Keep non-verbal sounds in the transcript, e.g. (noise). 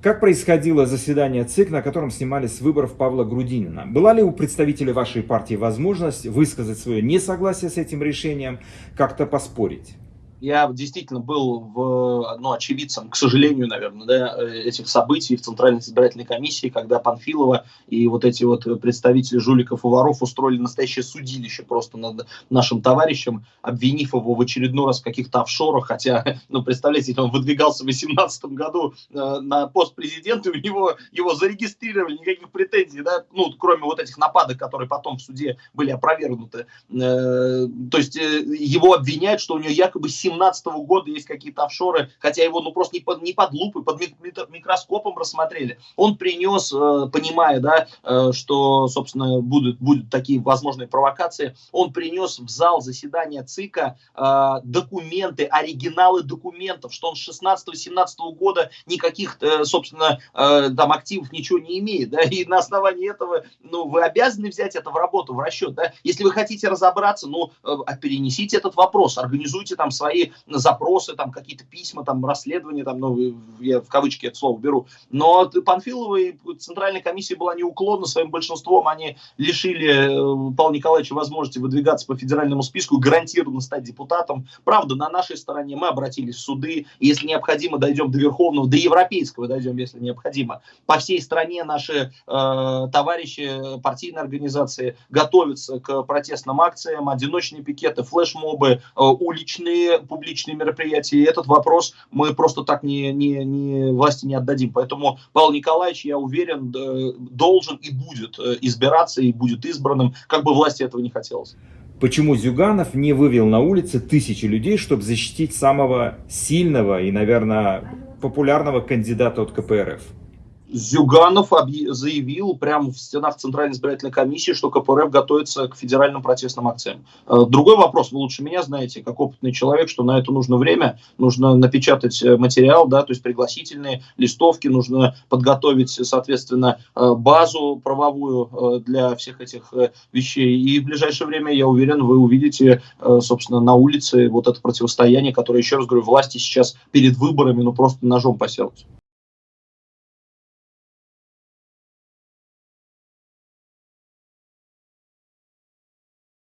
Как происходило заседание ЦИК, на котором снимались выборов Павла Грудинина? Была ли у представителей вашей партии возможность высказать свое несогласие с этим решением, как-то поспорить? Я действительно был в, ну, очевидцем, к сожалению, наверное, да, этих событий в Центральной избирательной комиссии, когда Панфилова и вот эти вот представители жуликов и воров устроили настоящее судилище просто над нашим товарищем, обвинив его в очередной раз в каких-то офшорах, хотя, (laughs) ну, представляете, он выдвигался в 2018 году э, на пост президента, у него его зарегистрировали, никаких претензий, да, ну, кроме вот этих нападок, которые потом в суде были опровергнуты. Э, то есть э, его обвиняют, что у него якобы 2017 года есть какие-то офшоры, хотя его ну просто не под, не под лупой, под микроскопом рассмотрели. Он принес, э, понимая, да, э, что, собственно, будут, будут такие возможные провокации, он принес в зал заседания ЦИКа э, документы, оригиналы документов, что он с 16-17 года никаких, собственно, там активов ничего не имеет, да, и на основании этого, ну, вы обязаны взять это в работу, в расчет, да, если вы хотите разобраться, ну, перенесите этот вопрос, организуйте там свои свои запросы, там какие-то письма, там расследования, там, ну, я в кавычки это слово беру. Но Панфилова и Центральная комиссия была неуклонна своим большинством, они лишили э, Павла Николаевича возможности выдвигаться по федеральному списку, гарантированно стать депутатом. Правда, на нашей стороне мы обратились в суды, если необходимо, дойдем до Верховного, до Европейского дойдем, если необходимо. По всей стране наши э, товарищи, партийные организации готовятся к протестным акциям, одиночные пикеты, флешмобы, э, уличные публичные мероприятия, и этот вопрос мы просто так не, не, не власти не отдадим. Поэтому Павел Николаевич, я уверен, должен и будет э, избираться, и будет избранным, как бы власти этого не хотелось. Почему Зюганов не вывел на улицы тысячи людей, чтобы защитить самого сильного и, наверное, популярного кандидата от КПРФ? Зюганов заявил прямо в стенах Центральной избирательной комиссии, что КПРФ готовится к федеральным протестным акциям. Э, другой вопрос, вы лучше меня знаете, как опытный человек, что на это нужно время, нужно напечатать э, материал, да, то есть пригласительные листовки, нужно подготовить, соответственно, э, базу правовую для всех этих вещей. И в ближайшее время, я уверен, вы увидите, собственно, на улице вот это противостояние, которое, еще раз говорю, власти сейчас перед выборами, ну, просто ножом поселось.